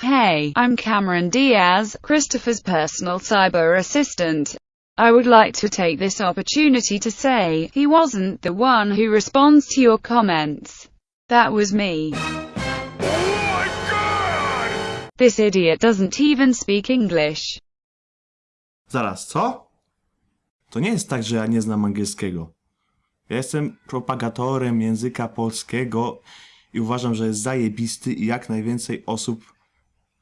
Hey, I'm Cameron Diaz, Christopher's personal cyber assistant. I would like to take this opportunity to say, he wasn't the one who responds to your comments. That was me. Oh this idiot doesn't even speak English. Zaraz, co? To nie jest tak, że ja nie znam angielskiego. Ja jestem propagatorem języka polskiego i uważam, że jest zajebisty i jak najwięcej osób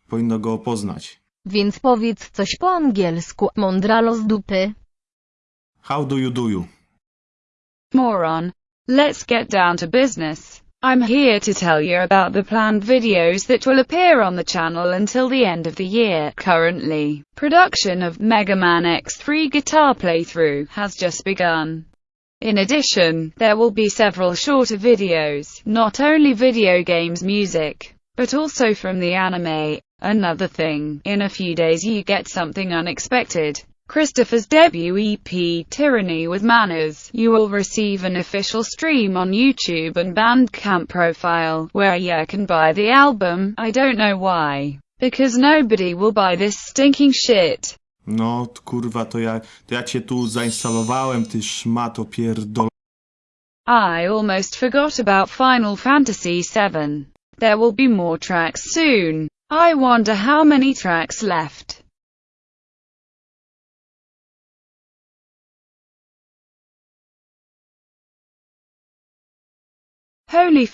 powinno go poznać. Więc powiedz coś po angielsku, mądralo z dupy. How do you do you? Moron. Let's get down to business. I'm here to tell you about the planned videos that will appear on the channel until the end of the year. Currently, production of Mega Man X3 guitar playthrough has just begun. In addition, there will be several shorter videos, not only video games music, but also from the anime. Another thing, in a few days you get something unexpected. Christopher's debut EP, Tyranny with Manners. You will receive an official stream on YouTube and Bandcamp profile, where you can buy the album. I don't know why. Because nobody will buy this stinking shit. No, kurwa, to ja, to ja cię tu zainstalowałem, ty szmato pierdol... I almost forgot about Final Fantasy VII. There will be more tracks soon. I wonder how many tracks left. Holy